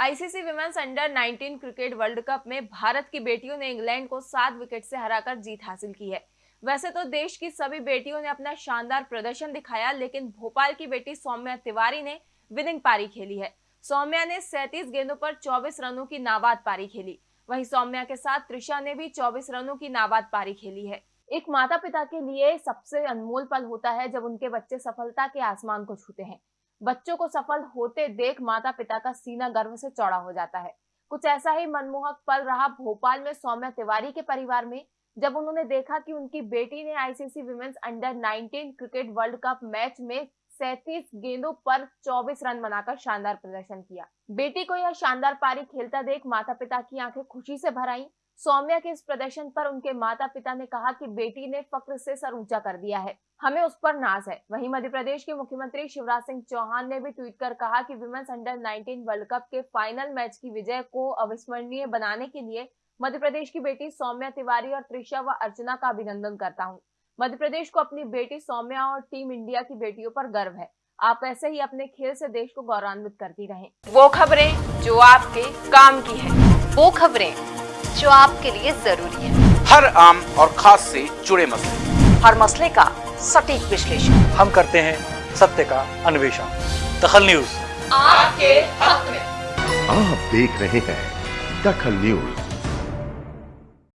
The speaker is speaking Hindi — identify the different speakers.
Speaker 1: ICC women's under 19 cricket world cup में भारत की बेटियों ने इंग्लैंड को सात विकेट से हराकर जीत हासिल की है। वैसे तो देश की सभी बेटियों ने अपना शानदार प्रदर्शन दिखाया, लेकिन भोपाल की बेटी सौम्या तिवारी ने विनिंग पारी खेली है। सौम्या ने 37 गेंदों पर 24 रनों की नाबाद पारी खेली। वहीं सौम्या के साथ त्रिशा ने भी 24 रनों की नाबाद पारी खेली है। एक माता पिता के लिए सबसे अनमोल पल होता है जब उनके बच्चे सफलता के आसमान को छूते हैं। बच्चों को सफल होते देख माता पिता का सीना गर्व से चौड़ा हो जाता है। कुछ ऐसा ही मनमोहक पल रहा भोपाल में सौम्या तिवारी के परिवार में, जब उन्होंने देखा कि उनकी बेटी ने ICC women's under 19 cricket world cup match में सैतीस गेंदों पर 24 रन बनाकर शानदार प्रदर्शन किया। बेटी को यह शानदार पारी खेलता देख माता पिता की आँखें खुशी से भर आई। सौम्या के इस प्रदर्शन पर उनके माता पिता ने कहा कि बेटी ने फक्र से सर ऊँचा कर दिया है। हमें उस पर नाज है। वहीं मध्य प्रदेश के मुख्यमंत्री शिवराज सिंह चौहान ने भी ट्वीट कर कहा कि विमेंस अंडर 19 वर्ल्ड कप के फाइनल मैच की विजय को अविस्मरणीय बनाने के लिए मध्य प्रदेश की बेटी सौम्या तिवारी और त्रिशा व अर्चना का अभिनंदन करता हूँ। मध्य प्रदेश को अपनी बेटी सौम्या और टीम इंडिया की बेटियों पर गर्व है। आप ऐसे ही अपने खेल से देश को गौरवान्वित करती रहें। वो खबरें जो आपके काम की है।
Speaker 2: वो खबरें जो आपके लिए ज़रूरी है।
Speaker 3: हर आम और खास से जुड़े मसले।
Speaker 2: हर मसले का सटीक विश्लेषण।
Speaker 4: हम करते हैं सत्य का अन्वेषण। दखल न्यूज़।
Speaker 1: आपके हक में।
Speaker 5: आप देख रहे हैं दखल न्यूज़।